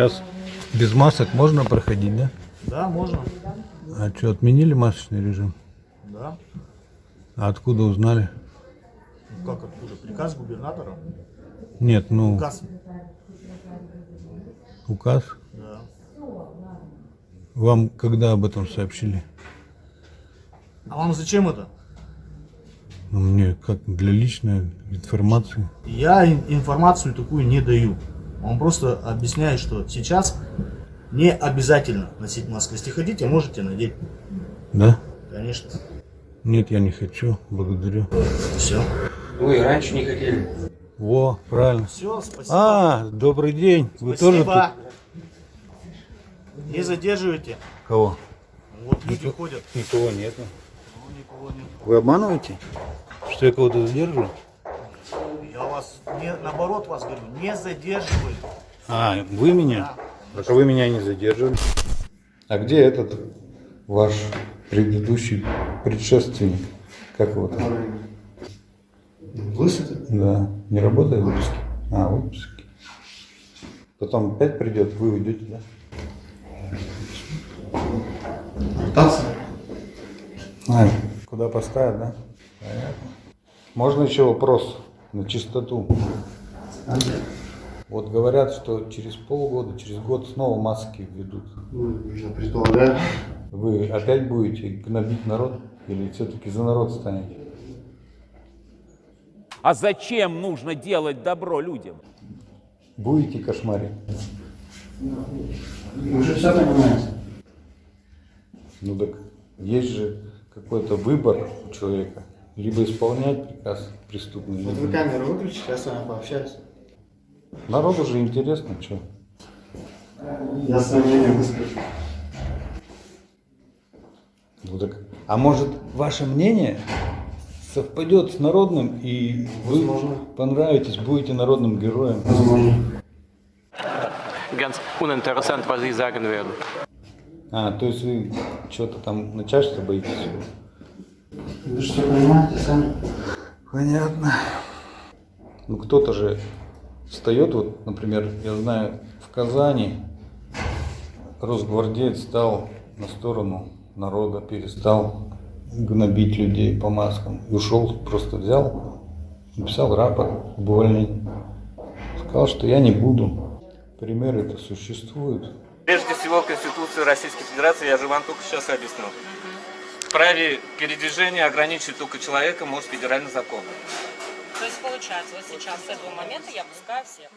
Сейчас без масок можно проходить, да? Да, можно. А что, отменили масочный режим? Да. А откуда узнали? Ну как откуда? Приказ губернатора? Нет, ну, Указ. указ. Да. Вам когда об этом сообщили? А вам зачем это? Ну, мне как для личной информации. Я ин- информацию такую не даю. Он просто объясняет, что сейчас не обязательно носить маску. Если хотите, можете надеть. Да? Конечно. Нет, я не хочу. Благодарю. Все. Вы раньше не хотели. Во, правильно. Все, спасибо. А, добрый день. Вы тоже спасибо. Не задерживайте. тут? Кого? Вот люди ходят. Никого нет. Ну, никого нет. Вы обманываете? Что я кого-то задерживаю? Вас, не, наоборот вас говорю, не задерживаю. А, вы меня? Так а вы меня не задерживали. А где этот ваш предыдущий предшественник? Как его там? Лысый? Да. Не работает в выпуске? А, в выпуске. Потом опять придет, вы уйдете, да? А, куда поставят, да? Понятно. Можно еще вопрос на чистоту? Вот говорят, что через полгода, через год снова маски введут. Я предполагаю. Вы опять будете гнобить народ или все-таки за народ станете? А зачем нужно делать добро людям? Будете кошмарить? Вы же все понимаете. Ну так есть же какой-то выбор у человека. Либо исполнять приказ преступный, Вот вы камеру выключите, я с вами пообщаюсь. Народу же интересно, что. Я свое мнение выскажу. Ну так, а может ваше мнение совпадет с народным и вы Возможно. понравитесь, будете народным героем? Возможно. ganz uninteressant, was Sie sagen werden. А, то есть вы что-то там начальство боитесь? Вы все понимаете сами. Понятно. Ну кто-то же встает, вот, например, я знаю, в Казани росгвардеец стал на сторону народа, перестал гнобить людей по маскам. И ушел, просто взял, написал рапорт об увольнении. Сказал, что я не буду. Примеры это существуют. Прежде всего, Конституцию Российской Федерации, я же вам только сейчас объяснил. Праве передвижения ограничивать только человека может федеральный закон. То есть получается, вот сейчас с этого момента я пускаю всех.